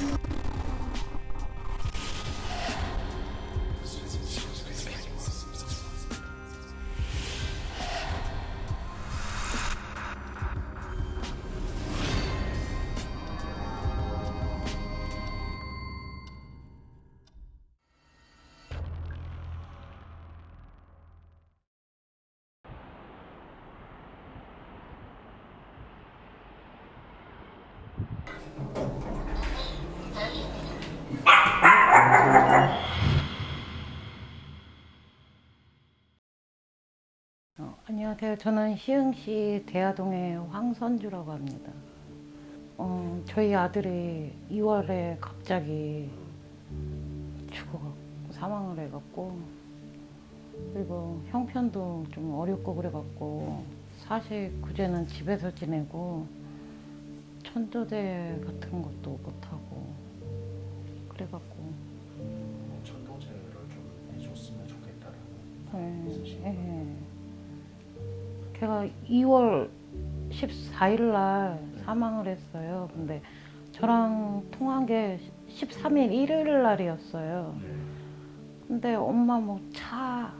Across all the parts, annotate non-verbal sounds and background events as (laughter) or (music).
you 안녕하세요. 저는 시흥시 대하동의 황선주라고 합니다. 어, 저희 아들이 2월에 갑자기 죽어 사망을 해갖고 그리고 형편도 좀 어렵고 그래갖고 사실 구제는 집에서 지내고 천조대 같은 것도 못하고 그래갖고 전동체를 좀 해줬으면 좋겠다라는 네, 있으시고 예. 걔가 2월 14일 날 사망을 했어요. 근데 저랑 통한 게 13일 일요일 날이었어요. 네. 근데 엄마 뭐 차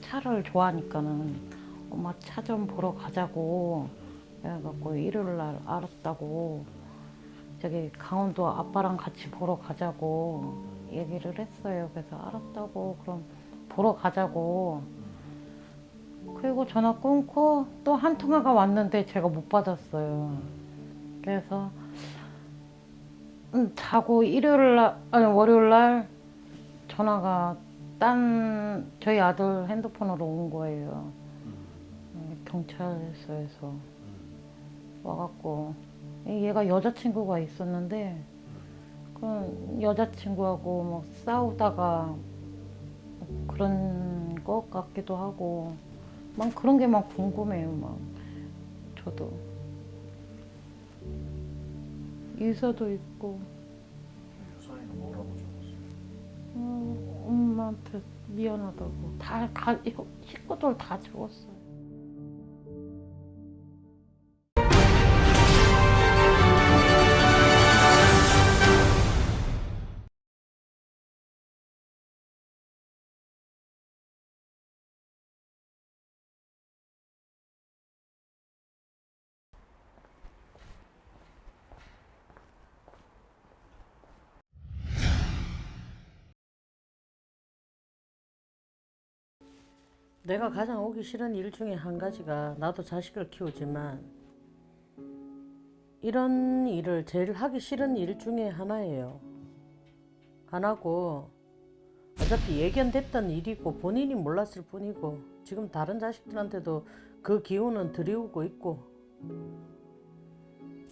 차를 좋아하니까는 엄마 차 좀 보러 가자고 해갖고 일요일 날 알았다고 저기 강원도 아빠랑 같이 보러 가자고 얘기를 했어요. 그래서 알았다고 그럼 보러 가자고 그리고 전화 끊고 또 한 통화가 왔는데 제가 못 받았어요. 그래서 음, 자고 일요일 날 아니 월요일 날 전화가 딴 저희 아들 핸드폰으로 온 거예요. 음, 경찰서에서 와갖고 얘가 여자친구가 있었는데 그 여자친구하고 뭐 싸우다가 그런 것 같기도 하고 막 그런 게 막 궁금해요 막. 저도. 유서도 있고. 유서에는 뭐라고 적었어요? 어, 엄마한테 미안하다고. 다, 다 식구들 다 적었어요 내가 가장 오기 싫은 일 중에 한 가지가 나도 자식을 키우지만 이런 일을 제일 하기 싫은 일 중에 하나예요. 하나고 어차피 예견됐던 일이고 본인이 몰랐을 뿐이고 지금 다른 자식들한테도 그 기운은 들이우고 있고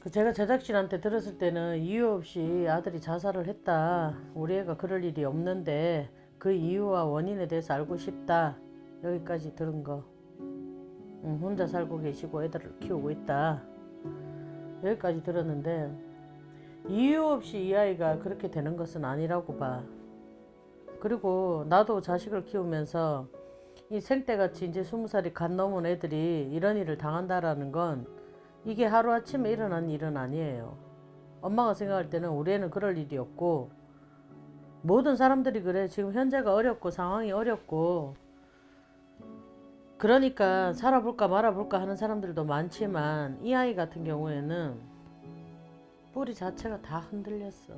그 제가 제작진한테 들었을 때는 이유 없이 아들이 자살을 했다. 우리 애가 그럴 일이 없는데 그 이유와 원인에 대해서 알고 싶다. 여기까지 들은 거. 응, 혼자 살고 계시고 애들을 키우고 있다. 여기까지 들었는데 이유 없이 이 아이가 그렇게 되는 것은 아니라고 봐. 그리고 나도 자식을 키우면서 이 생때같이 이제 스무 살이 갓 넘은 애들이 이런 일을 당한다라는 건 이게 하루아침에 일어난 일은 아니에요. 엄마가 생각할 때는 우리 애는 그럴 일이 없고 모든 사람들이 그래. 지금 현재가 어렵고 상황이 어렵고 그러니까 살아볼까 말아볼까 하는 사람들도 많지만 이 아이 같은 경우에는 뿌리 자체가 다 흔들렸어.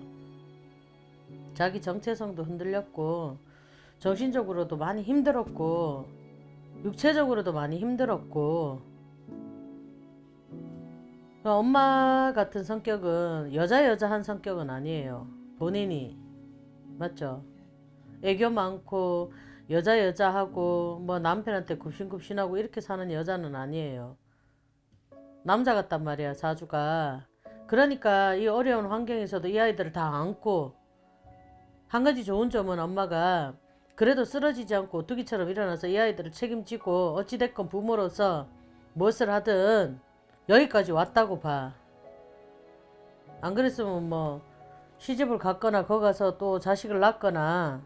자기 정체성도 흔들렸고 정신적으로도 많이 힘들었고 육체적으로도 많이 힘들었고 엄마 같은 성격은 여자 여자한 성격은 아니에요. 본인이 맞죠? 애교 많고 여자 여자하고 뭐 남편한테 굽신굽신하고 이렇게 사는 여자는 아니에요. 남자 같단 말이야 사주가. 그러니까 이 어려운 환경에서도 이 아이들을 다 안고 한 가지 좋은 점은 엄마가 그래도 쓰러지지 않고 오뚜기처럼 일어나서 이 아이들을 책임지고 어찌됐건 부모로서 무엇을 하든 여기까지 왔다고 봐. 안 그랬으면 뭐 시집을 갔거나 거 가서 또 자식을 낳거나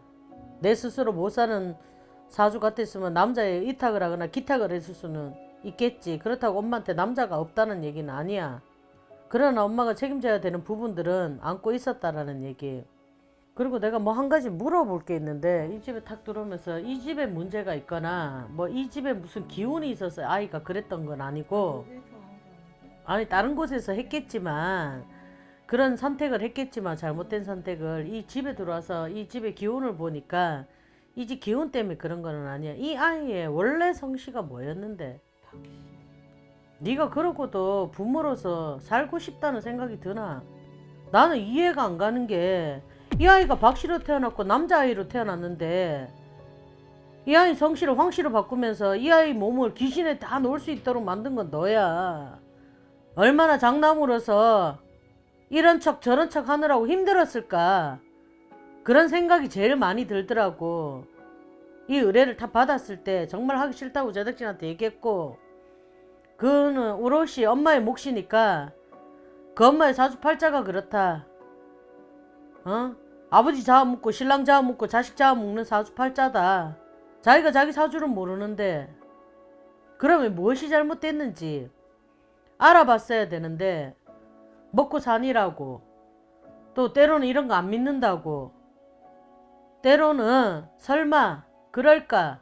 내 스스로 못 사는 사주 같았으면 남자에 이탁을 하거나 기탁을 했을 수는 있겠지. 그렇다고 엄마한테 남자가 없다는 얘기는 아니야. 그러나 엄마가 책임져야 되는 부분들은 안고 있었다라는 얘기. 그리고 내가 뭐 한 가지 물어볼 게 있는데 이 집에 탁 들어오면서 이 집에 문제가 있거나 뭐 이 집에 무슨 기운이 있어서 아이가 그랬던 건 아니고 아니 다른 곳에서 했겠지만 그런 선택을 했겠지만 잘못된 선택을 이 집에 들어와서 이 집의 기운을 보니까 이 집 기운 때문에 그런 거는 아니야. 이 아이의 원래 성씨가 뭐였는데 네가 그러고도 부모로서 살고 싶다는 생각이 드나? 나는 이해가 안 가는 게 이 아이가 박씨로 태어났고 남자아이로 태어났는데 이 아이 성씨를 황씨로 바꾸면서 이 아이 몸을 귀신에 다 놓을 수 있도록 만든 건 너야. 얼마나 장남으로서 이런 척 저런 척 하느라고 힘들었을까. 그런 생각이 제일 많이 들더라고. 이 의뢰를 다 받았을 때 정말 하기 싫다고 제작진한테 얘기했고 그는 오롯이 엄마의 몫이니까 그 엄마의 사주팔자가 그렇다. 어? 아버지 잡아먹고 신랑 잡아먹고 자식 잡아먹는 사주팔자다. 자기가 자기 사주를 모르는데 그러면 무엇이 잘못됐는지 알아봤어야 되는데 먹고 사니라고. 또 때로는 이런 거 안 믿는다고. 때로는 설마 그럴까?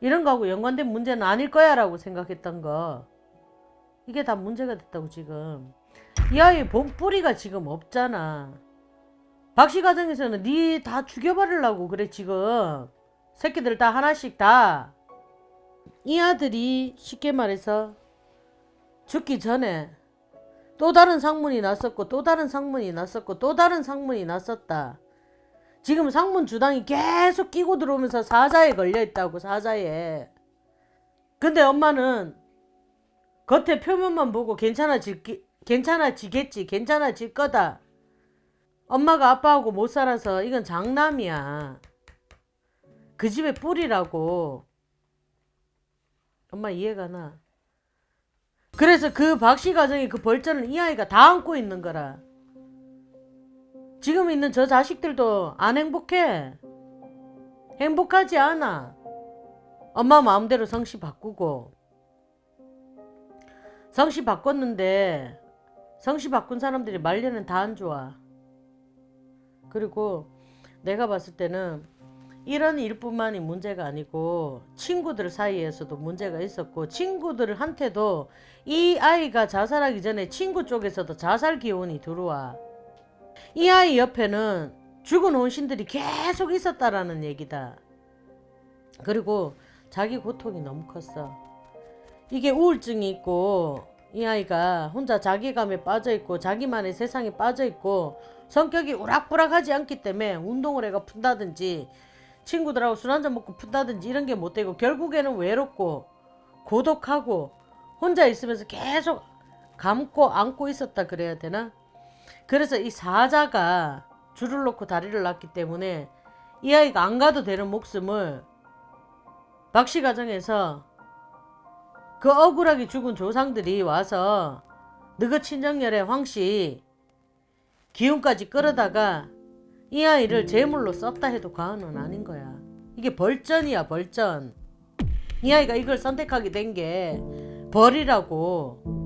이런 거하고 연관된 문제는 아닐 거야 라고 생각했던 거. 이게 다 문제가 됐다고 지금. 이 아이의 본뿌리가 지금 없잖아. 박씨 가정에서는 니다 죽여버리려고 그래 지금. 새끼들 다 하나씩 다. 이 아들이 쉽게 말해서 죽기 전에 또 다른 상문이 났었고 또 다른 상문이 났었고 또 다른 상문이 났었다. 지금 상문 주당이 계속 끼고 들어오면서 사자에 걸려 있다고 사자에. 근데 엄마는 겉에 표면만 보고 괜찮아질 괜찮아지겠지 괜찮아질 거다. 엄마가 아빠하고 못 살아서 이건 장남이야. 그 집의 뿌리라고. 엄마 이해가 나. 그래서 그 박씨 가정의 그 벌전을 이 아이가 다 안고 있는 거라. 지금 있는 저 자식들도 안 행복해. 행복하지 않아. 엄마 마음대로 성씨 바꾸고. 성씨 바꿨는데 성씨 바꾼 사람들이 말년은 다 안 좋아. 그리고 내가 봤을 때는 이런 일뿐만이 문제가 아니고 친구들 사이에서도 문제가 있었고 친구들한테도 이 아이가 자살하기 전에 친구 쪽에서도 자살 기운이 들어와. 이 아이 옆에는 죽은 혼신들이 계속 있었다라는 얘기다. 그리고 자기 고통이 너무 컸어. 이게 우울증이 있고 이 아이가 혼자 자기감에 빠져 있고 자기만의 세상에 빠져 있고 성격이 우락부락하지 않기 때문에 운동을 해가 푼다든지 친구들하고 술 한잔 먹고 푼다든지 이런 게 못 되고 결국에는 외롭고 고독하고 혼자 있으면서 계속 감고 안고 있었다 그래야 되나? 그래서 이 사자가 줄을 놓고 다리를 놨기 때문에 이 아이가 안 가도 되는 목숨을 박씨 가정에서 그 억울하게 죽은 조상들이 와서 너그 친정열의 황씨 기운까지 끌어다가 이 아이를 제물로 썼다 해도 과언은 아닌 거야. 이게 벌전이야 벌전. 이 아이가 이걸 선택하게 된 게 벌이라고.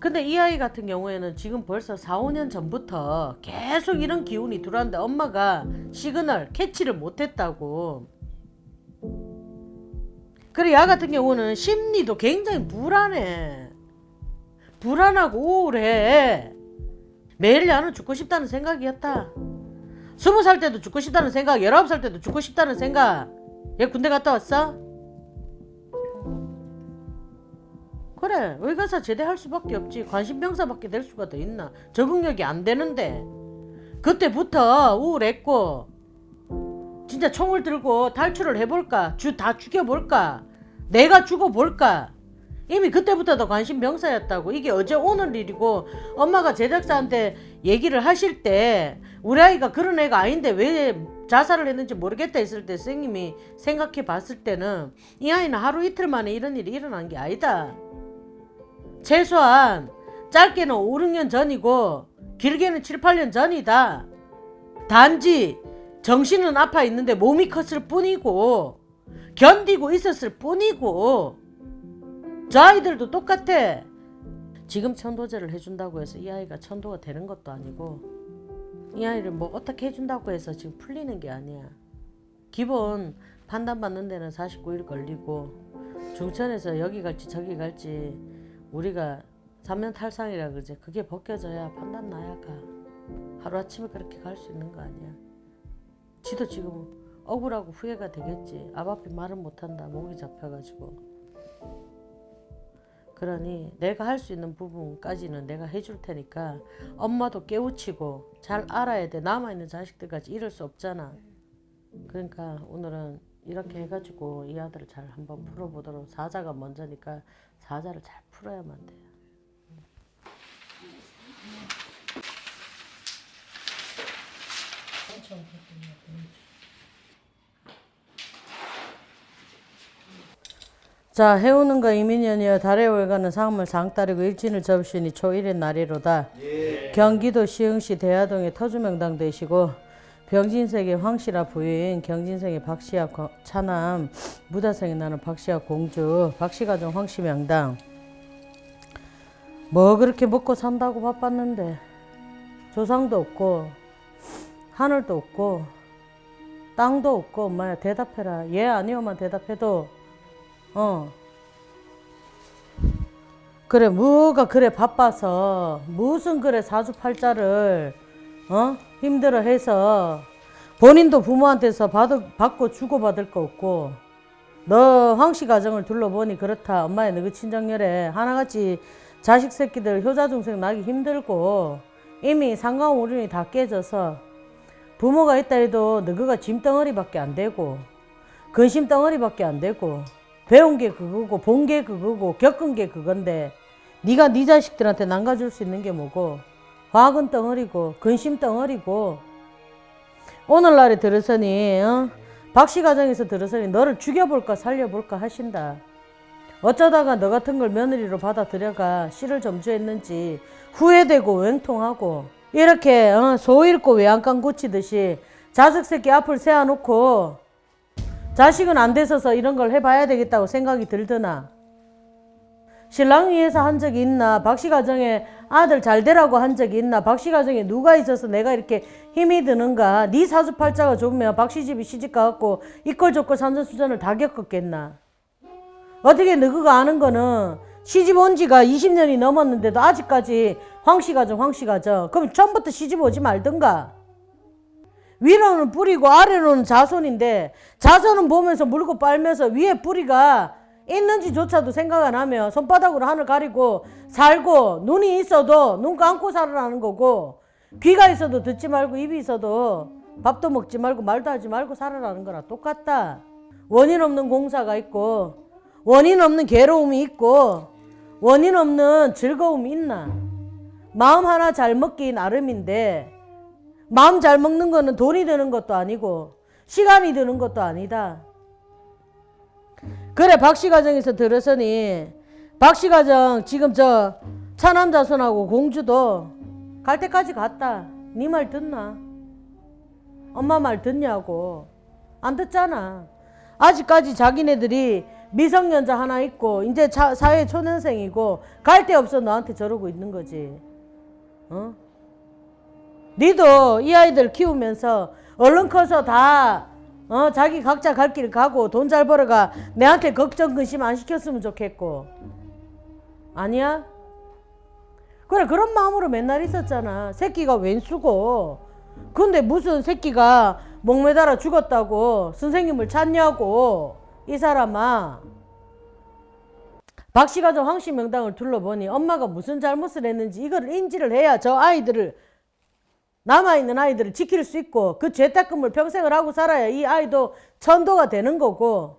근데 이 아이 같은 경우에는 지금 벌써 4, 5년 전부터 계속 이런 기운이 들어왔는데 엄마가 시그널 캐치를 못했다고. 그래 야 같은 경우는 심리도 굉장히 불안해. 불안하고 우울해. 매일 나는 죽고 싶다는 생각이었다. 스무 살 때도 죽고 싶다는 생각, 열아홉 살 때도 죽고 싶다는 생각. 얘 군대 갔다 왔어? 그래 의가사 제대할 수밖에 없지. 관심병사밖에 될 수가 더 있나? 적응력이 안 되는데. 그때부터 우울했고 진짜 총을 들고 탈출을 해볼까? 주 다 죽여볼까? 내가 죽어볼까? 이미 그때부터 더 관심병사였다고. 이게 어제 오늘 일이고 엄마가 제작자한테 얘기를 하실 때 우리 아이가 그런 애가 아닌데 왜 자살을 했는지 모르겠다 했을 때 선생님이 생각해 봤을 때는 이 아이는 하루 이틀 만에 이런 일이 일어난 게 아니다 최소한 짧게는 5, 6년 전이고 길게는 7, 8년 전이다. 단지 정신은 아파 있는데 몸이 컸을 뿐이고 견디고 있었을 뿐이고 저 아이들도 똑같아. 지금 천도제를 해준다고 해서 이 아이가 천도가 되는 것도 아니고 이 아이를 뭐 어떻게 해준다고 해서 지금 풀리는 게 아니야. 기본 판단받는 데는 49일 걸리고 중천에서 여기 갈지 저기 갈지 우리가 삼면 탈상이라 그러지. 그게 벗겨져야 판단 나야 가. 하루아침에 그렇게 갈 수 있는 거 아니야. 지도 지금 억울하고 후회가 되겠지. 앞 앞에 말은 못한다. 목이 잡혀가지고 그러니 내가 할 수 있는 부분까지는 내가 해줄 테니까 엄마도 깨우치고 잘 알아야 돼. 남아있는 자식들까지 이럴 수 없잖아. 그러니까 오늘은 이렇게 해가지고 이 아들을 잘 한번 풀어보도록. 사자가 먼저니까 사자를 잘 풀어야만 돼. 자 해오는 거 이민년이여 달에 올가는 상물 상따리고 일진을 접시니 초일의 날이로다. 경기도 시흥시 대하동의 터주명당 되시고 병진색의 황씨라 부인 경진색의 박씨와 거- 차남 무다생이 나는 박씨와 공주 박씨가정 황씨 명당. 뭐 그렇게 먹고 산다고 바빴는데 조상도 없고 하늘도 없고 땅도 없고 엄마야 대답해라. 예 아니오만 대답해도 어. 그래 뭐가 그래 바빠서. 무슨 그래 사주팔자를 어? 힘들어 해서. 본인도 부모한테서 받, 받고 주고받을 거 없고. 너 황씨 가정을 둘러보니 그렇다. 엄마의 너그 친정열에 하나같이 자식 새끼들 효자 중생 나기 힘들고. 이미 상관오륜이 다 깨져서 부모가 있다 해도 너그가 짐덩어리밖에 안 되고 근심 덩어리밖에 안 되고 배운 게 그거고 본 게 그거고 겪은 게 그건데 네가 네 자식들한테 남가줄 수 있는 게 뭐고 화학은 덩어리고 근심 덩어리고 오늘날에 들으서니 어? 박씨 가정에서 들으서니 너를 죽여볼까 살려볼까 하신다. 어쩌다가 너 같은 걸 며느리로 받아들여가 씨를 점주했는지 후회되고 웽통하고 이렇게 어, 소 잃고 외양간 고치듯이 자식 새끼 앞을 세워놓고 자식은 안 돼서서 이런 걸 해봐야 되겠다고 생각이 들드나. 신랑 위해서 한 적이 있나? 박씨 가정에 아들 잘 되라고 한 적이 있나? 박씨 가정에 누가 있어서 내가 이렇게 힘이 드는가? 네 사주팔자가 좋으면 박씨 집이 시집가갖고 이꼴저꼴 산전수전을 다 겪었겠나? 어떻게 너그가 아는 거는 시집 온 지가 20년이 넘었는데도 아직까지 황씨 가정 황씨 가정. 그럼 처음부터 시집 오지 말든가 위로는 뿌리고 아래로는 자손인데 자손은 보면서 물고 빨면서 위에 뿌리가 있는지조차도 생각 안 하며 손바닥으로 하늘 가리고 살고 눈이 있어도 눈 감고 살아라는 거고 귀가 있어도 듣지 말고 입이 있어도 밥도 먹지 말고 말도 하지 말고 살아라는 거랑 똑같다. 원인 없는 공사가 있고 원인 없는 괴로움이 있고 원인 없는 즐거움이 있나? 마음 하나 잘 먹기 나름인데 마음 잘 먹는 거는 돈이 드는 것도 아니고 시간이 드는 것도 아니다. 그래 박씨 가정에서 들었으니 박씨 가정 지금 저 차남 자손하고 공주도 갈 때까지 갔다. 네 말 듣나? 엄마 말 듣냐고. 안 듣잖아. 아직까지 자기네들이 미성년자 하나 있고 이제 자, 사회 초년생이고 갈 데 없어 너한테 저러고 있는 거지. 어? 니도 이 아이들 키우면서 얼른 커서 다 어, 자기 각자 갈 길 가고 돈 잘 벌어가 내한테 걱정 근심 안 시켰으면 좋겠고. 아니야? 그래 그런 마음으로 맨날 있었잖아. 새끼가 웬수고. 근데 무슨 새끼가 목매달아 죽었다고 선생님을 찾냐고 이 사람아. 박씨 가정 황씨 명당을 둘러보니 엄마가 무슨 잘못을 했는지 이걸 인지를 해야 저 아이들을 남아있는 아이들을 지킬 수 있고 그 죄닦음을 평생을 하고 살아야 이 아이도 천도가 되는 거고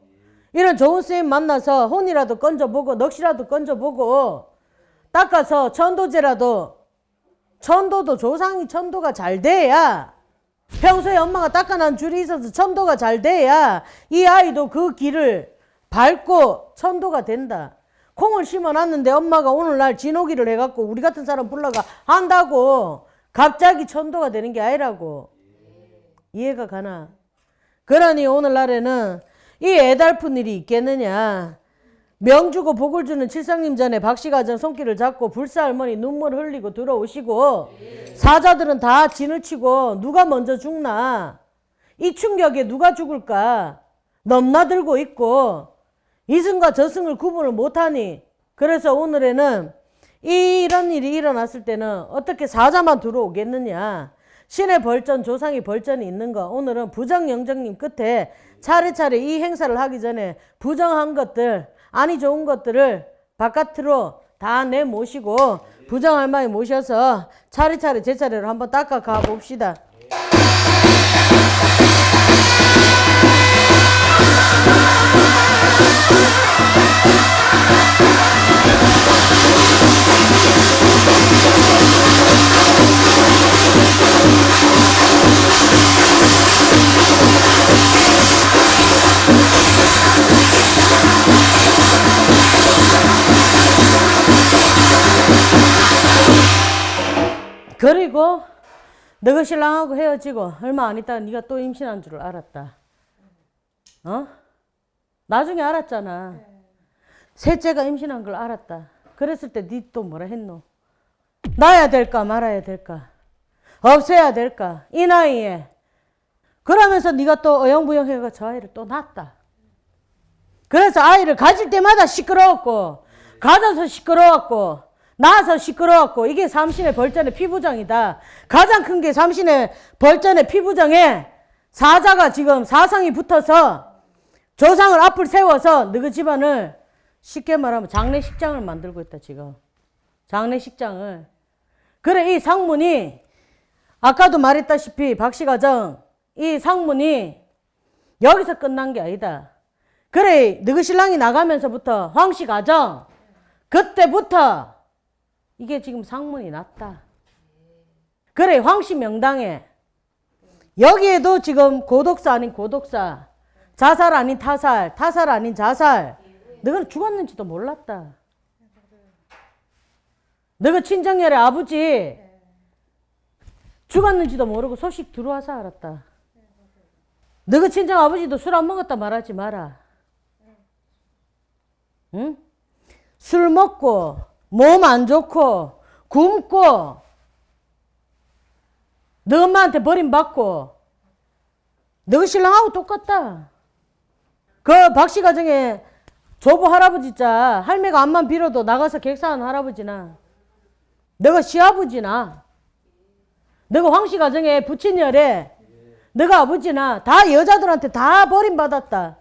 이런 좋은 선생님 만나서 혼이라도 건져보고 넋이라도 건져보고 닦아서 천도제라도 천도도 조상이 천도가 잘 돼야 평소에 엄마가 닦아난 줄이 있어서 천도가 잘 돼야 이 아이도 그 길을 밟고 천도가 된다. 콩을 심어놨는데 엄마가 오늘날 진호기를 해갖고 우리 같은 사람 불러가 한다고 갑자기 천도가 되는 게 아니라고. 이해가 가나? 그러니 오늘날에는 이 애달픈 일이 있겠느냐. 명주고 복을 주는 칠상님 전에 박씨가정 손길을 잡고 불사 할머니 눈물 흘리고 들어오시고 사자들은 다 진을 치고 누가 먼저 죽나 이 충격에 누가 죽을까 넘나들고 있고 이승과 저승을 구분을 못하니 그래서 오늘에는 이런 일이 일어났을 때는 어떻게 사자만 들어오겠느냐 신의 벌전 조상의 벌전이 있는 거 오늘은 부정영정님 끝에 차례차례 이 행사를 하기 전에 부정한 것들 아니 좋은 것들을 바깥으로 다 내모시고 부정할머니 모셔서 차례차례 제 차례로 한번 닦아 가 봅시다. 그리고 너가 신랑하고 헤어지고 얼마 안 있다가 네가 또 임신한 줄을 알았다. 어? 나중에 알았잖아. 셋째가 임신한 걸 알았다. 그랬을 때 네 또 뭐라 했노? 낳아야 될까 말아야 될까? 없애야 될까? 이 나이에. 그러면서 네가 또 어영부영 해가 저 아이를 또 낳았다. 그래서 아이를 가질 때마다 시끄러웠고 가져서 시끄러웠고 낳아서 시끄러웠고 이게 삼신의 벌전의 피부장이다. 가장 큰 게 삼신의 벌전의 피부장에 사자가 지금 사상이 붙어서 조상을 앞을 세워서 너희 집안을 쉽게 말하면 장례식장을 만들고 있다 지금. 장례식장을. 그래 이 상문이 아까도 말했다시피 박씨가정 이 상문이 여기서 끝난 게 아니다. 그래 너희 신랑이 나가면서부터 황씨 가정 그때부터 이게 지금 상문이 났다. 그래 황씨 명당에 여기에도 지금 고독사 아닌 고독사 자살 아닌 타살 타살 아닌 자살 너는 죽었는지도 몰랐다. 너가 친정열의 아버지 죽었는지도 모르고 소식 들어와서 알았다. 너가 친정 아버지도 술 안 먹었다 말하지 마라. 응? 술 먹고 몸 안 좋고 굶고 너 엄마한테 버림받고 너 신랑하고 똑같다. 그 박씨 가정에 조부 할아버지 자 할매가 암만 빌어도 나가서 객사하는 할아버지나 너가 시아버지나 너가 황씨 가정에 부친열에 너가 아버지나 다 여자들한테 다 버림받았다.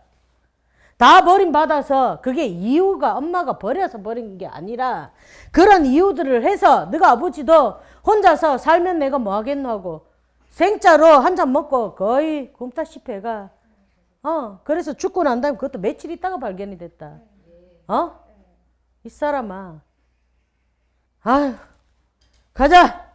다 버림받아서 그게 이유가 엄마가 버려서 버린 게 아니라 그런 이유들을 해서 너가 아버지도 혼자서 살면 내가 뭐 하겠노 하고 생짜로 한 잔 먹고 거의 굶다시피 해가 어 그래서 죽고 난 다음에 그것도 며칠 있다가 발견이 됐다 어? 이 사람아 아휴 가자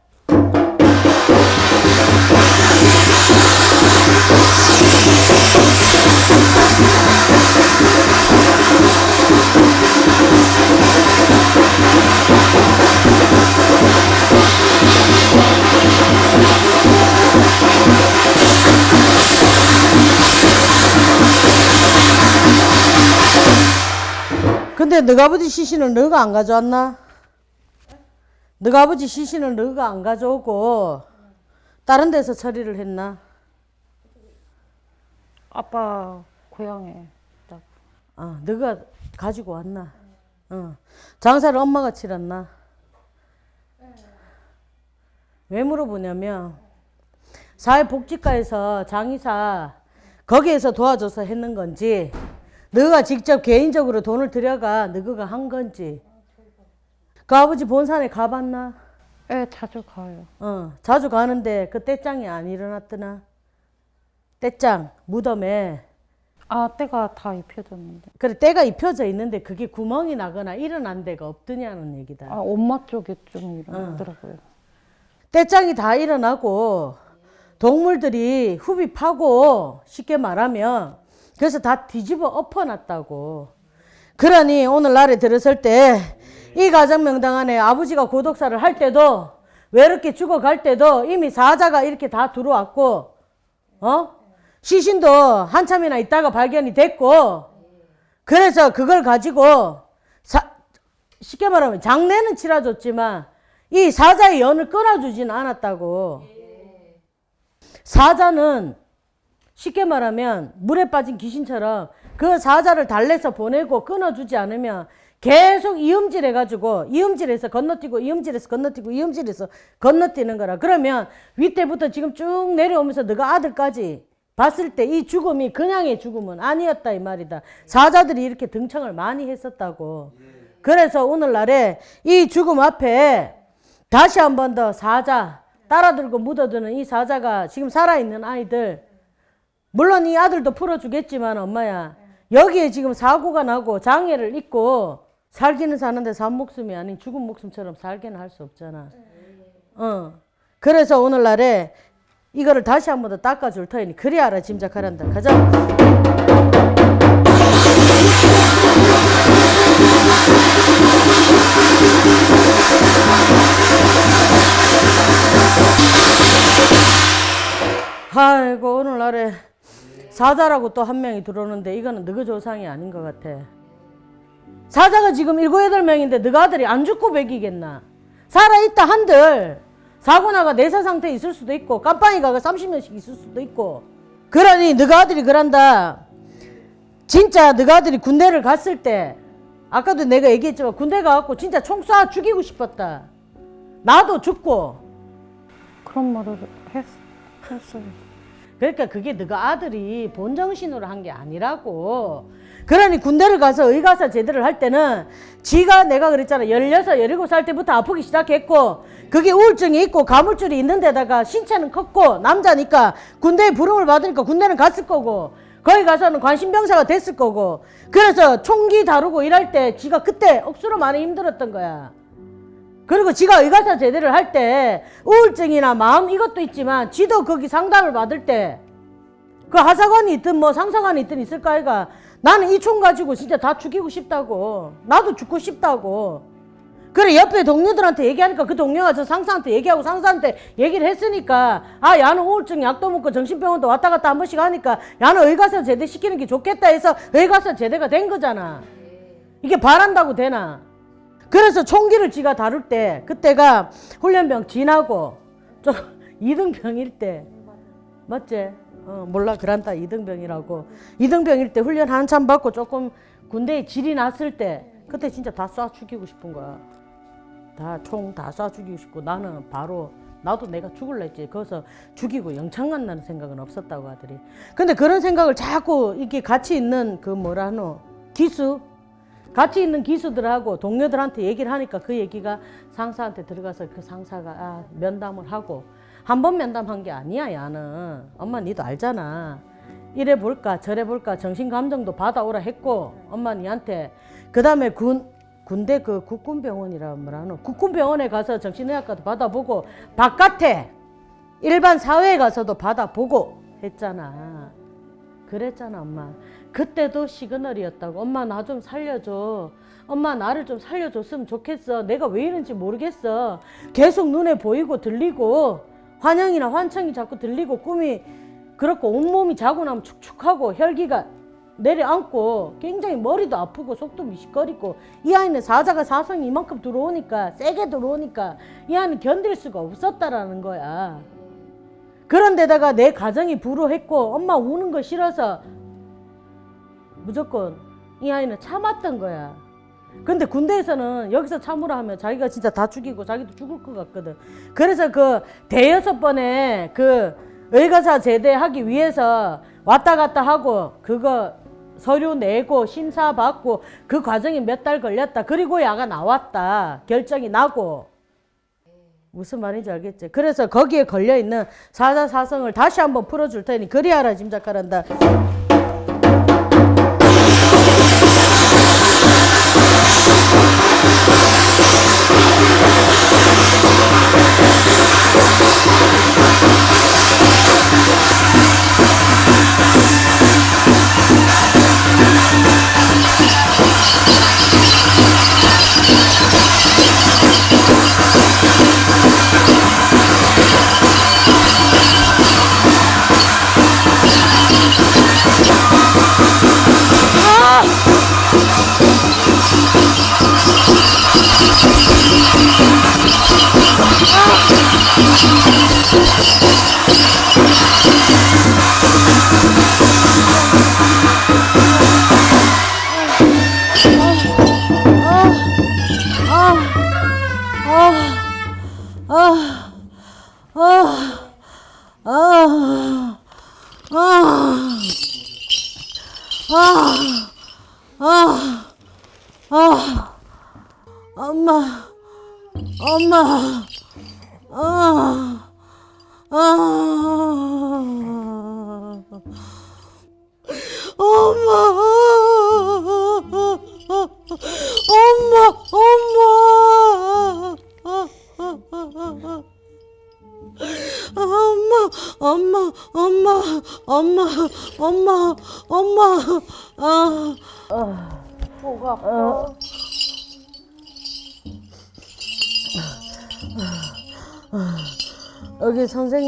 근데 너가 아버지 시신을 너가 안 가져왔나? 너가 아버지 시신을 너가 안 가져오고 다른 데서 처리를 했나? 아빠 고향에 딱 아, 너가 가지고 왔나? 어. 장사를 엄마가 치렀나? 왜 물어보냐면 사회복지과에서 장의사 거기에서 도와줘서 했는 건지 너가 직접 개인적으로 돈을 들여가 너가 한 건지 그 아버지 본산에 가봤나? 예, 자주 가요. 어, 자주 가는데 그 떼짱이 안 일어났더나? 떼짱 무덤에 아, 때가 다 입혀졌는데. 그래 때가 입혀져 있는데 그게 구멍이 나거나 일어난 데가 없더냐는 얘기다. 아, 엄마 쪽에 좀 일어나더라고요. 떼짱이 다 일어나고 동물들이 흡입 파고 쉽게 말하면 그래서 다 뒤집어 엎어놨다고. 그러니 오늘날에 들었을 때 이 가정 명당 안에 아버지가 고독사를 할 때도 외롭게 죽어갈 때도 이미 사자가 이렇게 다 들어왔고 어 시신도 한참이나 있다가 발견이 됐고 그래서 그걸 가지고 사- 쉽게 말하면 장례는 치러줬지만 이 사자의 연을 끊어주지는 않았다고. 사자는 쉽게 말하면 물에 빠진 귀신처럼 그 사자를 달래서 보내고 끊어주지 않으면 계속 이음질 해가지고 이음질해서 건너뛰고 이음질해서 건너뛰고 이음질해서 건너뛰는 거라. 그러면 윗대부터 지금 쭉 내려오면서 너가 아들까지 봤을 때 이 죽음이 그냥의 죽음은 아니었다 이 말이다. 사자들이 이렇게 등청을 많이 했었다고. 그래서 오늘날에 이 죽음 앞에 다시 한 번 더 사자 따라들고 묻어드는 이 사자가 지금 살아있는 아이들 물론 이 아들도 풀어주겠지만 엄마야 여기에 지금 사고가 나고 장애를 입고 살기는 사는데 산 목숨이 아닌 죽은 목숨처럼 살기는 할 수 없잖아. 어. 그래서 오늘날에 이거를 다시 한 번 더 닦아줄 터이니 그리 알아 짐작하란다. 가자. 아이고 오늘날에 사자라고 또 한 명이 들어오는데 이거는 너그 조상이 아닌 것 같아. 사자가 지금 일곱 여덟 명인데 너가 아들이 안 죽고 배기겠나? 살아있다 한들 사고 나가 내사 상태에 있을 수도 있고 깜빵이가 30년씩 있을 수도 있고 그러니 너가 아들이 그런다. 진짜 너가 아들이 군대를 갔을 때 아까도 내가 얘기했지만 군대 가갖고 진짜 총 쏴 죽이고 싶었다. 나도 죽고 그런 말을 했, 했어요. 그러니까 그게 너가 아들이 본정신으로 한 게 아니라고. 그러니 군대를 가서 의가사 제대를 할 때는 지가 내가 그랬잖아. 16, 17살 때부터 아프기 시작했고 그게 우울증이 있고 가물줄이 있는 데다가 신체는 컸고 남자니까 군대에 부름을 받으니까 군대는 갔을 거고 거기 가서는 관심병사가 됐을 거고 그래서 총기 다루고 일할 때 지가 그때 억수로 많이 힘들었던 거야. 그리고 지가 의가사 제대를 할 때 우울증이나 마음 이것도 있지만 지도 거기 상담을 받을 때 그 하사관이 있든 뭐 상사관이 있든 있을 거 아이가 나는 이 총 가지고 진짜 다 죽이고 싶다고. 나도 죽고 싶다고. 그래 옆에 동료들한테 얘기하니까 그 동료가 저 상사한테 얘기하고 상사한테 얘기를 했으니까 아 야는 우울증 약도 먹고 정신병원도 왔다 갔다 한 번씩 하니까 야는 의가사 제대 시키는 게 좋겠다 해서 의가사 제대가 된 거잖아. 이게 바란다고 되나? 그래서 총기를 지가 다룰 때 그때가 훈련병 지나고 좀 (laughs) 이등병일 때. 맞지? 어, 몰라 그란다 이등병이라고. 이등병일 때 훈련 한참 받고 조금 군대에 질이 났을 때 그때 진짜 다 쏴 죽이고 싶은 거야. 다 총 다 쏴 죽이고 싶고 나는 바로 나도 내가 죽을라 했지. 거기서 죽이고 영창 간다는 생각은 없었다고 하더리 근데 그런 생각을 자꾸 이렇게 같이 있는 그 뭐라 하노? 기수? 같이 있는 기수들하고 동료들한테 얘기를 하니까 그 얘기가 상사한테 들어가서 그 상사가 아, 면담을 하고 한 번 면담한 게 아니야 야는. 엄마 니도 알잖아. 이래 볼까 저래 볼까 정신 감정도 받아오라 했고 엄마 니한테 그 다음에 군 군대 그 국군병원이라 뭐라노? 국군병원에 가서 정신의학과도 받아보고 바깥에 일반 사회에 가서도 받아보고 했잖아. 그랬잖아 엄마. 그때도 시그널이었다고. 엄마 나 좀 살려줘. 엄마 나를 좀 살려줬으면 좋겠어. 내가 왜 이런지 모르겠어. 계속 눈에 보이고 들리고 환영이나 환청이 자꾸 들리고 꿈이 그렇고 온몸이 자고 나면 축축하고 혈기가 내려앉고 굉장히 머리도 아프고 속도 미식거리고 이 아이는 사자가 사성이 이만큼 들어오니까 세게 들어오니까 이 아이는 견딜 수가 없었다라는 거야 그런데다가 내 가정이 불우했고 엄마 우는 거 싫어서 무조건 이 아이는 참았던 거야. 근데 군대에서는 여기서 참으라 하면 자기가 진짜 다 죽이고 자기도 죽을 것 같거든. 그래서 그 대여섯 번에 그 의가사 제대하기 위해서 왔다 갔다 하고 그거 서류 내고 심사 받고 그 과정이 몇 달 걸렸다. 그리고 야가 나왔다. 결정이 나고. 무슨 말인지 알겠지? 그래서 거기에 걸려 있는 사자사성을 다시 한번 풀어줄 테니 그리 알아 짐작하란다. Thank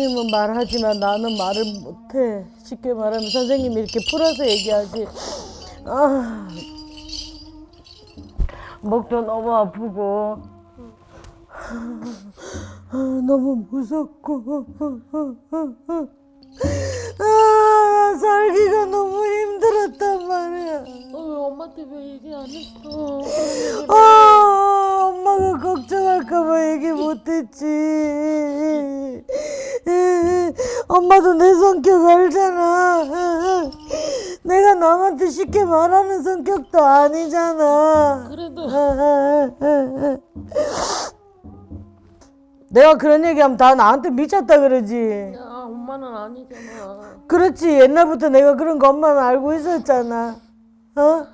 선생님은 말하지만 나는 말을 못해. 쉽게 말하면 선생님이 이렇게 풀어서 얘기하지. 아, 목도 너무 아프고, (laughs) 아, 너무 무섭고, 아, 살기가 너무 힘들었단 말이야. 너왜 엄마한테 왜 얘기 안 했어? 아, 엄마가 걱정할까봐 얘기 못했지. 엄마도 내 성격 알잖아. 내가 남한테 쉽게 말하는 성격도 아니잖아. 그래도 내가 그런 얘기하면 다 나한테 미쳤다 그러지. 야 엄마는 아니잖아. 그렇지. 옛날부터 내가 그런 거 엄마는 알고 있었잖아. 어?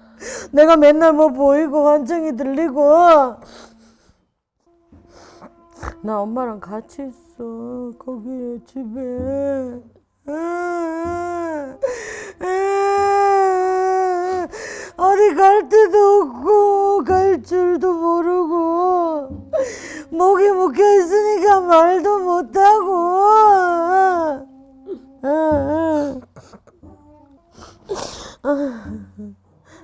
내가 맨날 뭐 보이고 환청이 들리고. 나 엄마랑 같이 있어. 거기 집에. 어디 갈 데도 없고 갈 줄도 모르고 목이 묶여 있으니까 말도 못하고.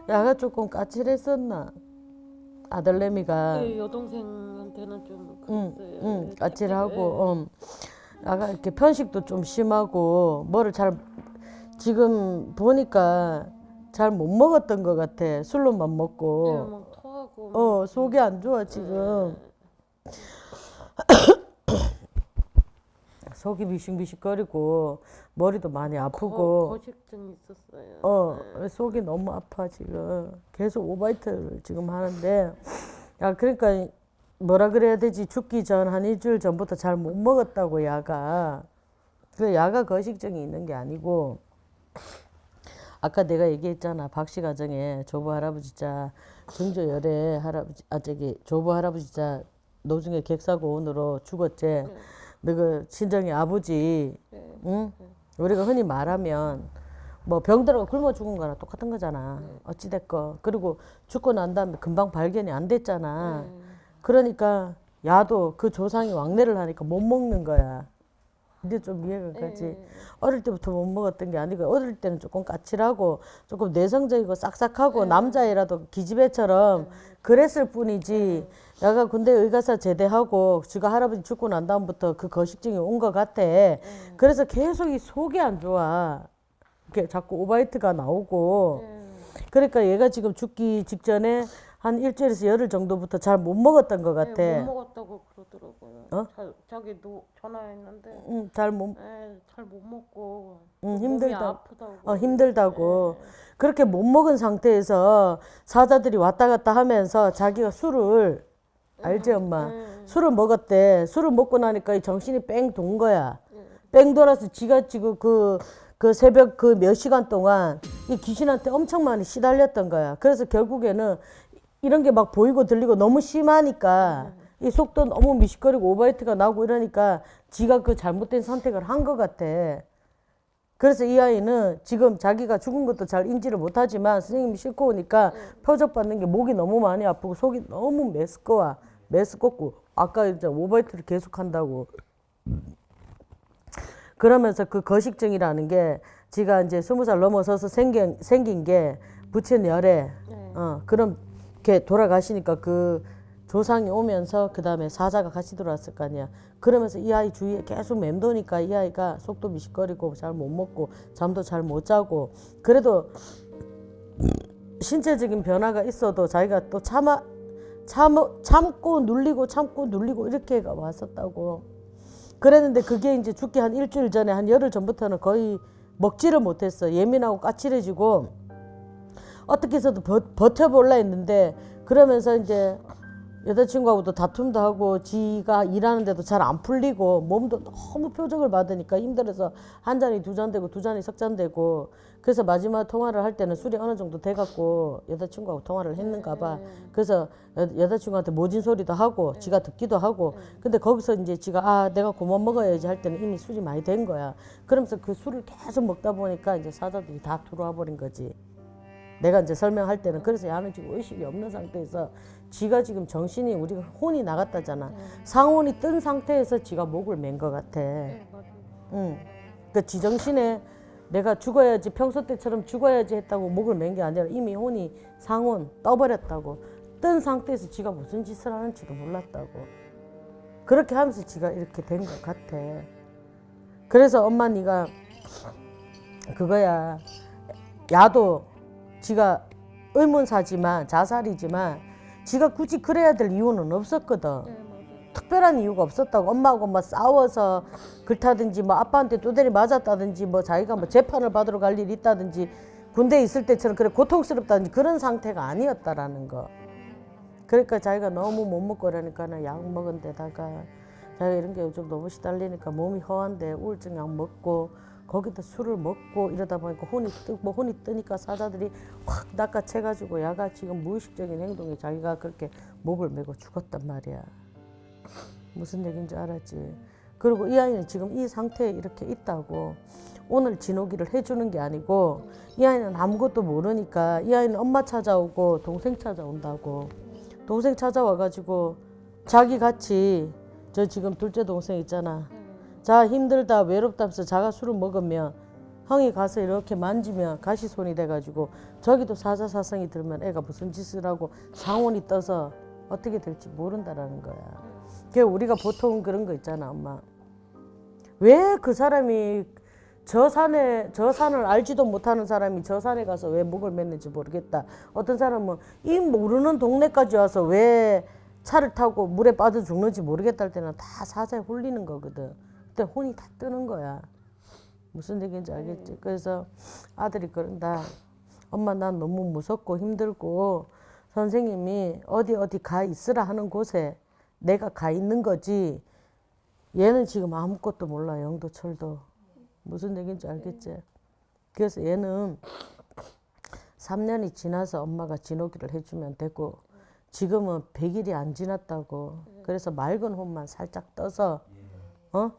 야가 조금 까칠했었나? 아들내미가. 네, 여동생한테는 좀 응. 응, 네, 까칠하고, 음. 아가 이렇게 편식도 좀 심하고, 뭐를 잘, 지금 보니까 잘 못 먹었던 것 같아. 술로만 네, 먹고. 막 토하고 막 어, 속이 안 좋아, 지금. 속이 비식비식거리고, 머리도 많이 거, 아프고, 거식증 있었어요. 어, 속이 너무 아파, 지금. 계속 오바이트를 지금 하는데, 야, 그러니까, 뭐라 그래야 되지? 죽기 전 한 일주일 전부터 잘 못 먹었다고, 야가. 그 야가 거식증이 있는 게 아니고, 아까 내가 얘기했잖아. 박씨 가정에 조부 할아버지 자, 정조 열애 할아버지, 아, 저기, 조부 할아버지 자, 노중에 객사고온으로 죽었지. 너그 친정이 아버지, 네. 응? 우리가 흔히 말하면 뭐 병들어 굶어 죽은 거랑 똑같은 거잖아. 네. 어찌됐건. 그리고 죽고 난 다음에 금방 발견이 안 됐잖아. 네. 그러니까 야도 그 조상이 왕래를 하니까 못 먹는 거야. 이제 좀 이해가 가지. 네. 어릴 때부터 못 먹었던 게 아니고 어릴 때는 조금 까칠하고 조금 내성적이고 싹싹하고 네. 남자애라도 기집애처럼 그랬을 뿐이지. 야가 군대 의가사 제대하고 지가 할아버지 죽고 난 다음부터 그 거식증이 온 것 같아. 네. 그래서 계속 이 속이 안 좋아. 이렇게 자꾸 오바이트가 나오고. 네. 그러니까 얘가 지금 죽기 직전에 한 일주일에서 열흘 정도부터 잘 못 먹었던 것 같아. 네, 못 먹었다고. 어? 자, 자기 노 전화했는데 응, 잘 못, 잘 못 먹고 응, 힘들다. 아프다고. 어, 힘들다고. 네. 그렇게 못 먹은 상태에서 사자들이 왔다 갔다 하면서 자기가 술을, 알지, 엄마? 네. 술을 먹었대. 술을 먹고 나니까 이 정신이 뺑 돈 거야. 뺑 돌아서 지가 지금 그, 그 새벽 그 몇 시간 동안 이 귀신한테 엄청 많이 시달렸던 거야. 그래서 결국에는 이런 게 막 보이고 들리고 너무 심하니까 이 속도 너무 미식거리고 오바이트가 나고 이러니까 지가 그 잘못된 선택을 한 것 같아. 그래서 이 아이는 지금 자기가 죽은 것도 잘 인지를 못하지만 선생님이 싣고 오니까 표적받는 게 목이 너무 많이 아프고 속이 너무 메스꺼워. 메스껍고 아까 이제 오바이트를 계속 한다고. 그러면서 그 거식증이라는 게 지가 이제 스무 살 넘어서서 생긴, 생긴 게 부친 열애. 네. 어, 그럼 이렇게 돌아가시니까 그 조상이 오면서 그 다음에 사자가 같이 들어왔을 거 아니야. 그러면서 이 아이 주위에 계속 맴도니까 이 아이가 속도 미식거리고 잘 못 먹고 잠도 잘 못 자고 그래도 신체적인 변화가 있어도 자기가 또 참아 참 참고 눌리고 참고 눌리고 이렇게 왔었다고. 그랬는데 그게 이제 죽기 한 일주일 전에 한 열흘 전부터는 거의 먹지를 못했어. 예민하고 까칠해지고 어떻게 해서도 버, 버텨볼라 했는데 그러면서 이제 여자친구하고도 다툼도 하고 지가 일하는데도 잘 안 풀리고 몸도 너무 표적을 받으니까 힘들어서 한 잔이 두 잔 되고 두 잔이 석 잔 되고 그래서 마지막 통화를 할 때는 술이 어느 정도 돼갖고 여자친구하고 통화를 했는가 봐. 그래서 여, 여자친구한테 모진 소리도 하고 지가 듣기도 하고 근데 거기서 이제 지가 아 내가 그만 먹어야지 할 때는 이미 술이 많이 된 거야. 그러면서 그 술을 계속 먹다 보니까 이제 사자들이 다 들어와 버린 거지 내가 이제 설명할 때는 그래서 야는 지금 의식이 없는 상태에서 지가 지금 정신이 우리가 혼이 나갔다잖아. 상혼이 뜬 상태에서 지가 목을 맨 것 같아. 응. 그 지정신에 내가 죽어야지 평소 때처럼 죽어야지 했다고 목을 맨 게 아니라 이미 혼이 상혼 떠버렸다고 뜬 상태에서 지가 무슨 짓을 하는지도 몰랐다고 그렇게 하면서 지가 이렇게 된 것 같아. 그래서 엄마 네가 그거야 야도 지가 의문사지만 자살이지만 지가 굳이 그래야 될 이유는 없었거든. 특별한 이유가 없었다고 엄마하고 뭐 싸워서 그렇다든지 뭐 아빠한테 두드리 맞았다든지 뭐 자기가 뭐 재판을 받으러 갈 일이 있다든지 군대에 있을 때처럼 그래 고통스럽다든지 그런 상태가 아니었다라는 거. 그러니까 자기가 너무 못 먹고 그러니까는 약 먹은 데다가 자기가 이런 게 요즘 너무 시달리니까 몸이 허한데 우울증 약 먹고 거기다 술을 먹고 이러다 보니까 혼이 뜨고 혼이 뜨니까 사자들이 확 낚아채가지고 야가 지금 무의식적인 행동에 자기가 그렇게 목을 메고 죽었단 말이야. 무슨 얘기인지 알았지? 그리고 이 아이는 지금 이 상태에 이렇게 있다고 오늘 진호기를 해주는 게 아니고 이 아이는 아무것도 모르니까 이 아이는 엄마 찾아오고 동생 찾아온다고 동생 찾아와가지고 자기 같이 저 지금 둘째 동생 있잖아 자 힘들다 외롭다 면서 자가 술을 먹으면 형이 가서 이렇게 만지면 가시손이 돼가지고 저기도 사자사성이 들면 애가 무슨 짓을 하고 상온이 떠서 어떻게 될지 모른다라는 거야. 그 우리가 보통 그런 거 있잖아, 엄마. 왜 그 사람이 저 산에 저 산을 알지도 못하는 사람이 저 산에 가서 왜 목을 맸는지 모르겠다. 어떤 사람은 이 모르는 동네까지 와서 왜 차를 타고 물에 빠져 죽는지 모르겠다 할 때는 다 사자에 홀리는 거거든. 그때 혼이 다 뜨는 거야. 무슨 얘기인지 알겠지? 그래서 아들이 그런다. 엄마 난 너무 무섭고 힘들고 선생님이 어디 어디 가 있으라 하는 곳에 내가 가 있는 거지. 얘는 지금 아무것도 몰라 영도철도 무슨 얘기인지 알겠지? 그래서 얘는 3년이 지나서 엄마가 진호기를 해주면 되고 지금은 100일이 안 지났다고 그래서 맑은 혼만 살짝 떠서 어?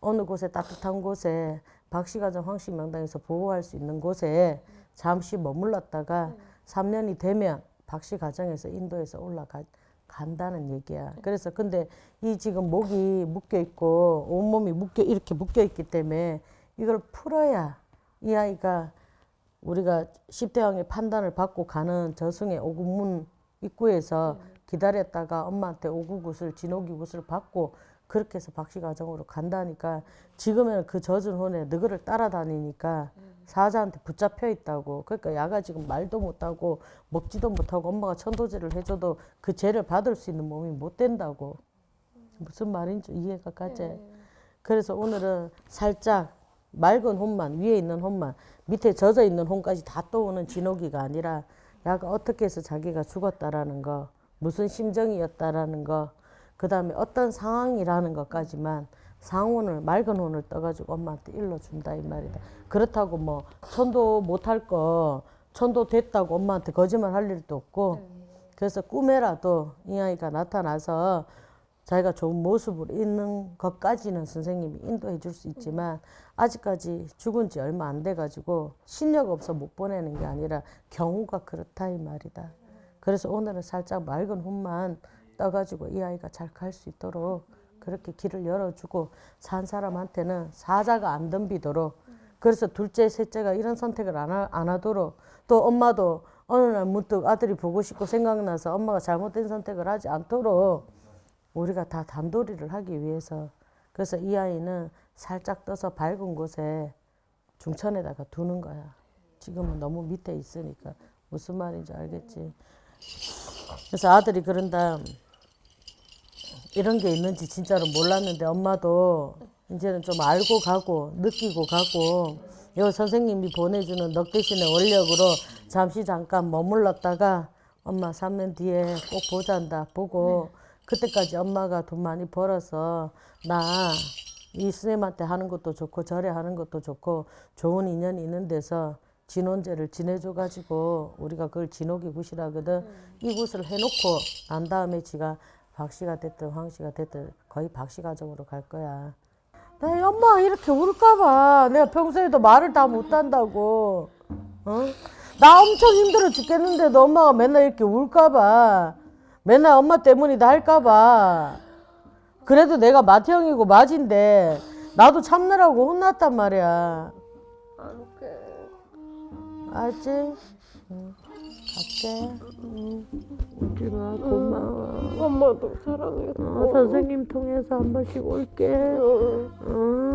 어느 곳에 따뜻한 곳에 박씨가정 황씨 명당에서 보호할 수 있는 곳에 잠시 머물렀다가 3년이 되면 박씨 가정에서 인도에서 올라가 간다는 얘기야. 그래서 근데 이 지금 목이 묶여 있고 온몸이 묶여 이렇게 묶여 있기 때문에 이걸 풀어야 이 아이가 우리가 10대 왕의 판단을 받고 가는 저승의 오구문 입구에서 기다렸다가 엄마한테 오구굿을 진호기 굿을 받고 그렇게 해서 박씨 가정으로 간다니까 지금은 그 젖은 혼에 너그를 따라다니니까 사자한테 붙잡혀 있다고. 그러니까 야가 지금 말도 못하고 먹지도 못하고 엄마가 천도제를 해줘도 그 죄를 받을 수 있는 몸이 못 된다고. 무슨 말인지 이해가 가지? 그래서 오늘은 살짝 맑은 혼만 위에 있는 혼만 밑에 젖어 있는 혼까지 다 떠오는 진호기가 아니라 야가 어떻게 해서 자기가 죽었다라는 거 무슨 심정이었다라는 거 그 다음에 어떤 상황이라는 것까지만 상혼을 맑은 혼을 떠가지고 엄마한테 일러준다 이 말이다. 그렇다고 뭐 천도 못할 거 천도 됐다고 엄마한테 거짓말 할 일도 없고 그래서 꿈에라도 이 아이가 나타나서 자기가 좋은 모습으로 있는 것까지는 선생님이 인도해 줄 수 있지만 아직까지 죽은 지 얼마 안 돼 가지고 신력 없어 못 보내는 게 아니라 경우가 그렇다 이 말이다. 그래서 오늘은 살짝 맑은 혼만 떠가지고 이 아이가 잘 갈 수 있도록 그렇게 길을 열어주고 산 사람한테는 사자가 안 덤비도록 그래서 둘째, 셋째가 이런 선택을 안, 하, 안 하도록 또 엄마도 어느 날 문득 아들이 보고 싶고 생각나서 엄마가 잘못된 선택을 하지 않도록 우리가 다 단도리를 하기 위해서 그래서 이 아이는 살짝 떠서 밝은 곳에 중천에다가 두는 거야. 지금은 너무 밑에 있으니까 무슨 말인지 알겠지? 그래서 아들이 그런 다. 이런 게 있는지 진짜로 몰랐는데 엄마도 이제는 좀 알고 가고 느끼고 가고 요 선생님이 보내주는 넉 대신의 원력으로 잠시 잠깐 머물렀다가 엄마 3년 뒤에 꼭 보잔다 보고 그때까지 엄마가 돈 많이 벌어서 나 이 스님한테 하는 것도 좋고 절에 하는 것도 좋고 좋은 인연이 있는 데서 진혼제를 지내줘가지고 우리가 그걸 진옥이 굿이라거든. 이 굿을 해놓고 난 다음에 지가 박씨가 됐든 황씨가 됐든 거의 박씨 가정으로 갈 거야. 나 엄마 이렇게 울까봐 내가 평소에도 말을 다 못한다고. 어? 나 엄청 힘들어 죽겠는데도 엄마가 맨날 이렇게 울까봐 맨날 엄마 때문이다 할까봐 그래도 내가 맏형이고 맏인데 나도 참느라고 혼났단 말이야. 알지? 응. 갈게. 응. 마. 고마워. 엄마도 사랑해. 어, 선생님 통해서 한 번씩 올게. 응. 아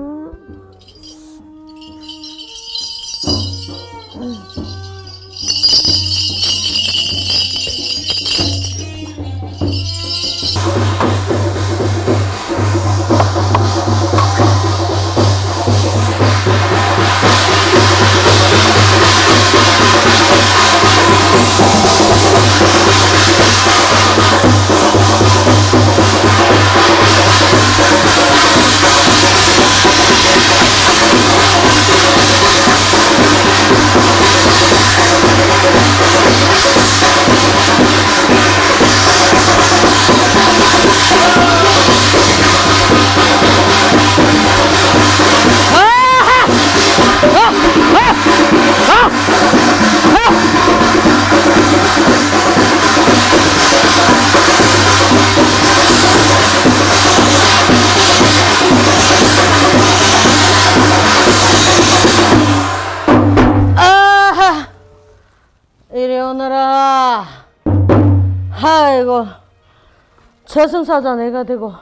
저승사자 내가 되고,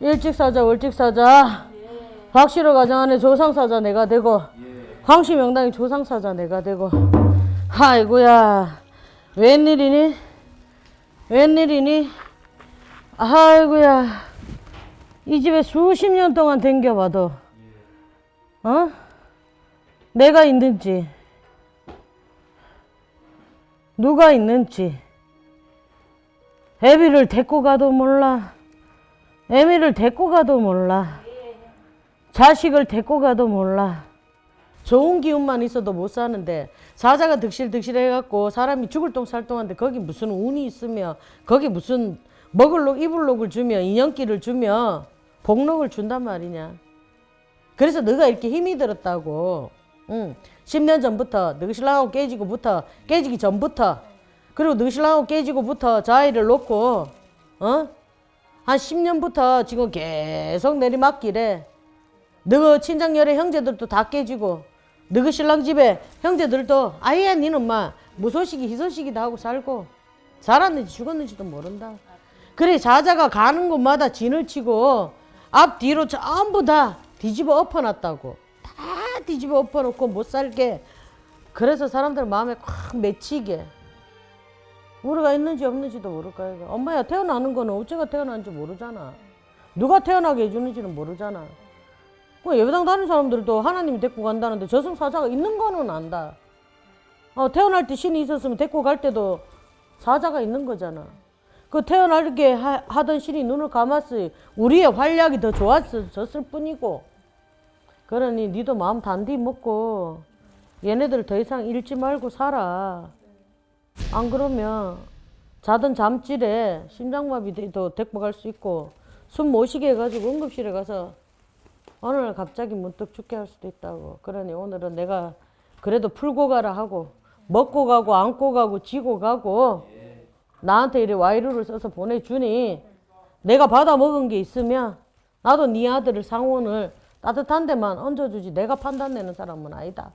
일찍사자, 월찍사자, 박씨로 가정하는 조상사자 내가 되고, 황씨 명당의 조상사자 내가 되고, 아이고야. 웬일이니? 웬일이니? 아이고야. 이 집에 수십 년 동안 댕겨봐도, 어? 내가 있는지, 누가 있는지, 애비를 데리고 가도 몰라, 애미를 데리고 가도 몰라, 자식을 데리고 가도 몰라. 좋은 기운만 있어도 못 사는데, 사자가 득실득실 해갖고 사람이 죽을 똥살 똥한데 거기 무슨 운이 있으며, 거기 무슨 먹을 록, 입을 록을 주며, 인연기를 주며, 복록을 준단 말이냐. 그래서 너가 이렇게 힘이 들었다고. 응. 10년 전부터 너희 신랑하고 깨지고부터 깨지기 전부터 그리고 신랑하고 깨지고부터 자의를 놓고 어? 한 10년부터 지금 계속 내리막길에 너희 친정열의 형제들도 다 깨지고 너희 신랑 집에 형제들도 아예 니는 막 무소식이 희소식이다 하고 살고 살았는지 죽었는지도 모른다. 그래 자자가 가는 곳마다 진을 치고 앞 뒤로 전부 다 뒤집어 엎어놨다고 다 뒤집어 엎어놓고 못 살게 그래서 사람들 마음에 콱 맺히게 우리가 있는지 없는지도 모를까 이거. 엄마야 태어나는 거는 어째가 태어난지 모르잖아. 누가 태어나게 해주는지는 모르잖아. 그 예배당 다니는 사람들도 하나님이 데리고 간다는데 저승사자가 있는 거는 안다. 어, 태어날 때 신이 있었으면 데리고 갈 때도 사자가 있는 거잖아. 그 태어나게 하, 하던 신이 눈을 감았으니 우리의 활약이 더 좋았을 뿐이고. 그러니 니도 마음 단디 먹고 얘네들 더 이상 잃지 말고 살아 안 그러면 자던 잠질에 심장마비도 갈수 있고 숨 못 쉬게 해가지고 응급실에 가서 날 갑자기 문득 죽게 할 수도 있다고 그러니 오늘은 내가 그래도 풀고 가라 하고 먹고 가고 안고 가고 지고 가고 나한테 이래 와이루를 써서 보내주니 내가 받아 먹은 게 있으면 나도 네 아들을 상원을 따뜻한 데만 얹어주지 내가 판단내는 사람은 아니다.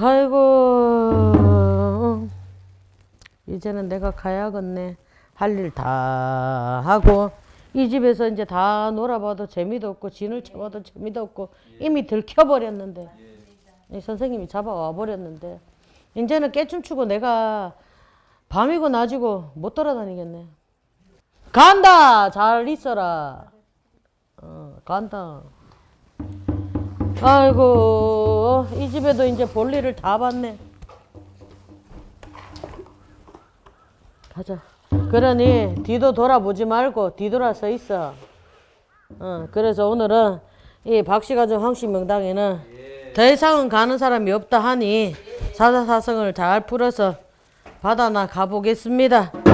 아이고 이제는 내가 가야겠네. 할 일 다 하고 이 집에서 이제 다 놀아봐도 재미도 없고 진을 쳐봐도 재미도 없고 이미 들켜버렸는데 이 선생님이 잡아와 버렸는데 이제는 깨춤추고 내가 밤이고 낮이고 못 돌아다니겠네. 간다. 잘 있어라. 어, 간다. 아이고 이 집에도 이제 볼일을 다 봤네. 가자. 그러니 뒤도 돌아보지 말고 뒤돌아 서 있어. 어, 그래서 오늘은 이 박씨가정 황씨 명당에는 더 이상은 가는 사람이 없다 하니 사사사성을 잘 풀어서 받아나 가보겠습니다.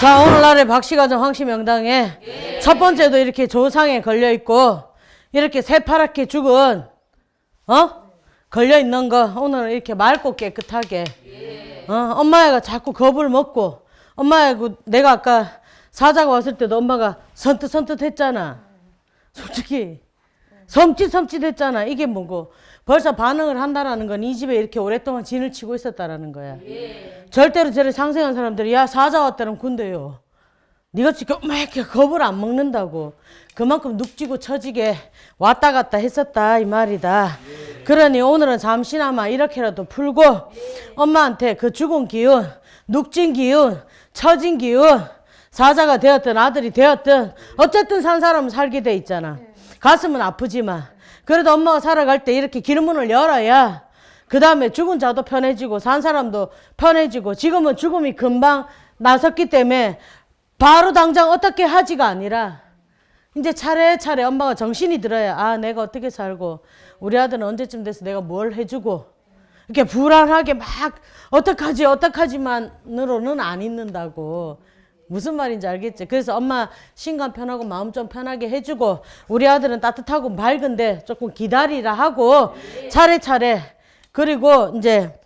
자 오늘날의 박씨가정 황씨 명당에 첫 번째도 이렇게 조상에 걸려 있고 이렇게 새파랗게 죽은 어? 걸려 있는 거 오늘 이렇게 맑고 깨끗하게 어? 엄마가 자꾸 겁을 먹고 엄마가 내가 아까 사자가 왔을 때도 엄마가 선뜻 선뜻 했잖아. 솔직히 섬찟섬찟 했잖아. 이게 뭐고 벌써 반응을 한다라는 건 이 집에 이렇게 오랫동안 진을 치고 있었다라는 거야 절대로 저를 상생한 사람들이 야 사자 왔다는 군대요. 네가 지금 막 이렇게 겁을 안 먹는다고. 그만큼 눅지고 처지게 왔다 갔다 했었다 이 말이다. 그러니 오늘은 잠시나마 이렇게라도 풀고 엄마한테 그 죽은 기운, 눅진 기운, 처진 기운, 사자가 되었든 아들이 되었든 어쨌든 산 사람은 살게 돼 있잖아. 가슴은 아프지만 그래도 엄마가 살아갈 때 이렇게 길문을 열어야 그 다음에 죽은 자도 편해지고 산 사람도 편해지고 지금은 죽음이 금방 나섰기 때문에 바로 당장 어떻게 하지가 아니라 이제 차례차례 엄마가 정신이 들어야 아 내가 어떻게 살고 우리 아들은 언제쯤 돼서 내가 뭘 해주고 이렇게 불안하게 막 어떡하지 어떡하지만으로는 안 있는다고 무슨 말인지 알겠지? 그래서 엄마 신간 편하고 마음 좀 편하게 해주고 우리 아들은 따뜻하고 맑은데 조금 기다리라 하고 차례차례. 그리고 이제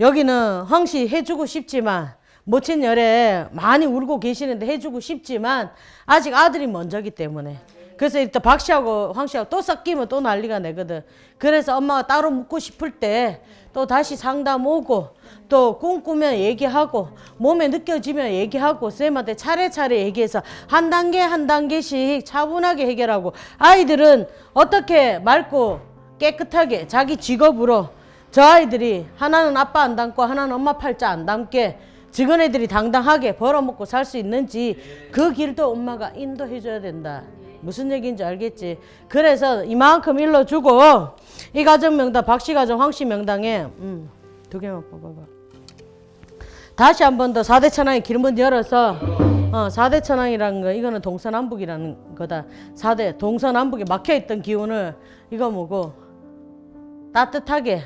여기는 황씨 해주고 싶지만 모친 열에 많이 울고 계시는데 해주고 싶지만 아직 아들이 먼저기 때문에. 그래서 일단 박씨하고 황씨하고 또 섞이면 또 난리가 내거든. 그래서 엄마가 따로 묻고 싶을 때 또 다시 상담 오고 또 꿈꾸면 얘기하고 몸에 느껴지면 얘기하고 쌤한테 차례차례 얘기해서 한 단계 한 단계씩 차분하게 해결하고 아이들은 어떻게 맑고 깨끗하게 자기 직업으로 저 아이들이 하나는 아빠 안 닮고 하나는 엄마 팔자 안 닮게 적은 애들이 당당하게 벌어먹고 살 수 있는지 그 길도 엄마가 인도해 줘야 된다. 무슨 얘기인지 알겠지? 그래서 이만큼 일러주고 이 가정 명당 박씨 가정 황씨 명당에 음, 두 개만 뽑아봐. 다시 한 번 더 사대 천왕의 길문 열어서 어, 사대 천왕이라는 거 이거는 동서남북이라는 거다. 사대 동서남북에 막혀 있던 기운을 이거 뭐고 따뜻하게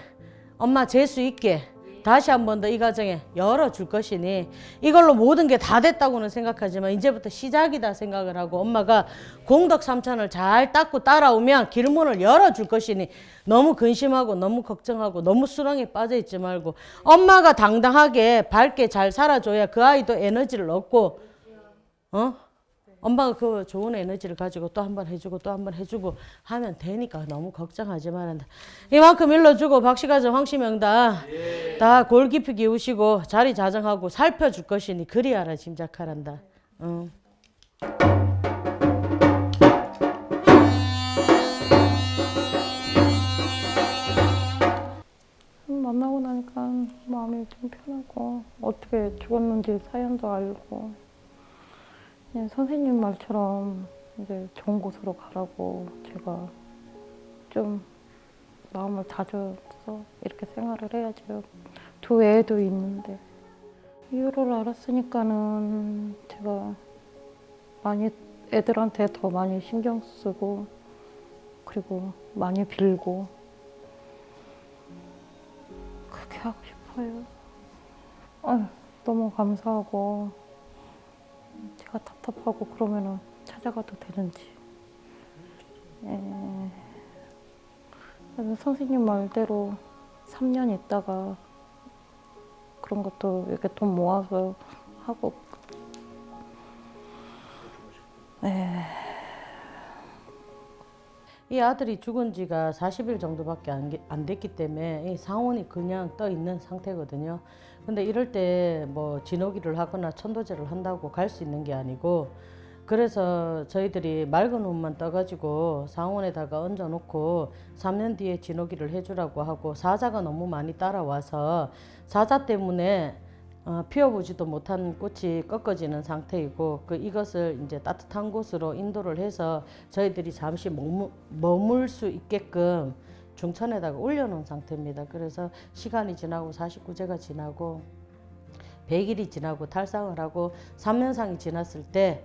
엄마 재수 있게 다시 한 번 더 이 가정에 열어줄 것이니 이걸로 모든 게 다 됐다고는 생각하지만 이제부터 시작이다 생각을 하고 엄마가 공덕 삼천을 잘 닦고 따라오면 길문을 열어줄 것이니 너무 근심하고 너무 걱정하고 너무 수렁에 빠져 있지 말고 엄마가 당당하게 밝게 잘 살아줘야 그 아이도 에너지를 얻고 어? 엄마가 그 좋은 에너지를 가지고 또 한 번 해주고 또 한 번 해주고 하면 되니까 너무 걱정하지 말란다. 이만큼 일러주고 박씨가정 황씨명당 다골 깊이 기우시고 자리 자정하고 살펴줄 것이니 그리하라 짐작하란다. 응. 만나고 나니까 마음이 좀 편하고 어떻게 죽었는지 사연도 알고 선생님 말처럼 이제 좋은 곳으로 가라고 제가 좀 마음을 다져서 이렇게 생활을 해야죠. 두 애도 있는데 이유를 알았으니까는 제가 많이 애들한테 더 많이 신경 쓰고 그리고 많이 빌고 그렇게 하고 싶어요. 아유, 너무 감사하고 제가 답답하고 그러면은 찾아가도 되는지. 예. 선생님 말대로 3년 있다가 그런 것도 이렇게 돈 모아서 하고. 예. 이 아들이 죽은 지가 40일 정도밖에 안, 게- 안 됐기 때문에 이 상온이 그냥 떠 있는 상태거든요. 근데 이럴 때 뭐 진호기를 하거나 천도제를 한다고 갈 수 있는 게 아니고 그래서 저희들이 맑은 옷만 떠가지고 상온에다가 얹어놓고 3년 뒤에 진호기를 해주라고 하고 사자가 너무 많이 따라와서 사자 때문에 어, 피워보지도 못한 꽃이 꺾어지는 상태이고 그 이것을 이제 따뜻한 곳으로 인도를 해서 저희들이 잠시 머무, 머물 수 있게끔 중천에다가 올려놓은 상태입니다. 그래서 시간이 지나고 49제가 지나고 100일이 지나고 탈상을 하고 3년상이 지났을 때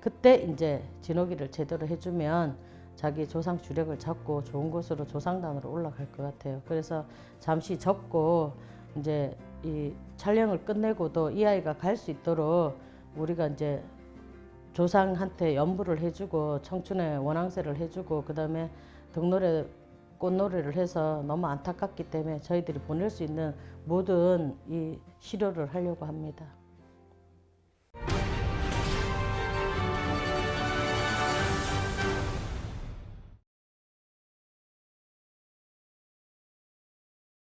그때 이제 진호기를 제대로 해주면 자기 조상 주력을 잡고 좋은 곳으로 조상단으로 올라갈 것 같아요. 그래서 잠시 접고 이제 이 촬영을 끝내고도 이 아이가 갈 수 있도록 우리가 이제 조상한테 연부를 해주고 청춘의 원앙세를 해주고 그 다음에 등노래 꽃노래를 해서 너무 안타깝기 때문에 저희들이 보낼 수 있는 모든 이 시료를 하려고 합니다.